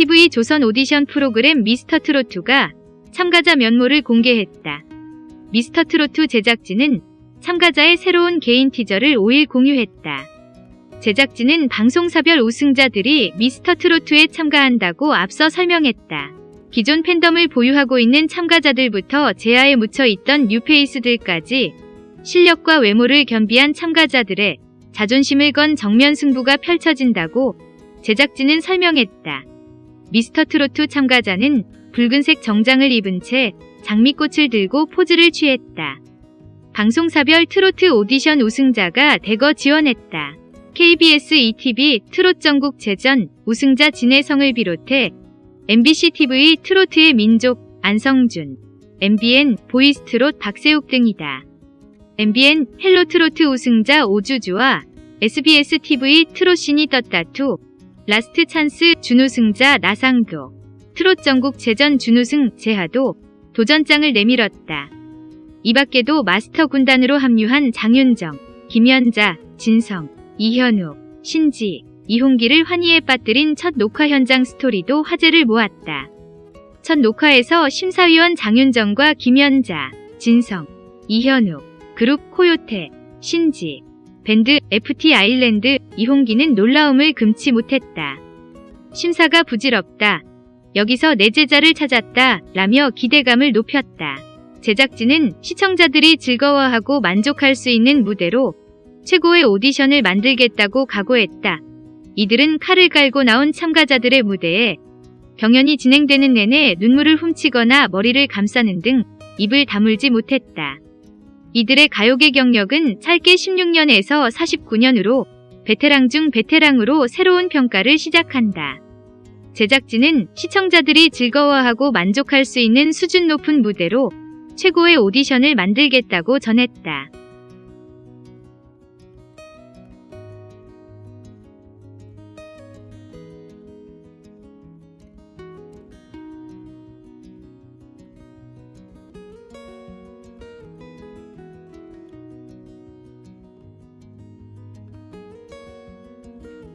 TV 조선 오디션 프로그램 미스터트로트가 참가자 면모를 공개했다. 미스터트로트 제작진은 참가자의 새로운 개인 티저를 5일 공유했다. 제작진은 방송사별 우승자들이 미스터트로트에 참가한다고 앞서 설명했다. 기존 팬덤을 보유하고 있는 참가자들부터 제야에 묻혀 있던 뉴페이스들까지 실력과 외모를 겸비한 참가자들의 자존심을 건 정면 승부가 펼쳐진다고 제작진은 설명했다. 미스터 트로트 참가자는 붉은색 정장을 입은 채 장미꽃을 들고 포즈를 취했다. 방송사별 트로트 오디션 우승자가 대거 지원했다. KBS 2TV 트롯 전국체전 우승자 진해성을 비롯해 MBC TV 트로트의 민족 안성준, MBN 보이스트롯 박세욱 등이다. MBN 헬로 트로트 우승자 오주주와 SBS TV 트롯신이 떴다 2 라스트 찬스 준우승자 나상도 트롯 전국체전 준우승 재하도 도전장을 내밀었다. 이 밖에도 마스터 군단으로 합류한 장윤정, 김연자, 진성, 이현우, 신지, 이홍기를 환희에 빠뜨린 첫 녹화 현장 스토리도 화제를 모았다. 첫 녹화에서 심사위원 장윤정과 김연자, 진성, 이현우, 그룹 코요테, 신지, 밴드 FT 아일랜드 이홍기는 놀라움을 금치 못했다. 심사가 부질없다. 여기서 내 제자를 찾았다. 라며 기대감을 높였다. 제작진은 시청자들이 즐거워하고 만족할 수 있는 무대로 최고의 오디션을 만들겠다고 각오했다. 이들은 칼을 깔고 나온 참가자들의 무대에 경연이 진행되는 내내 눈물을 훔치거나 머리를 감싸는 등 입을 다물지 못했다. 이들의 가요계 경력은 짧게 16년에서 49년으로 베테랑 중 베테랑으로 새로운 평가를 시작한다. 제작진은 시청자들이 즐거워하고 만족할 수 있는 수준 높은 무대로 최고의 오디션을 만들겠다고 전했다.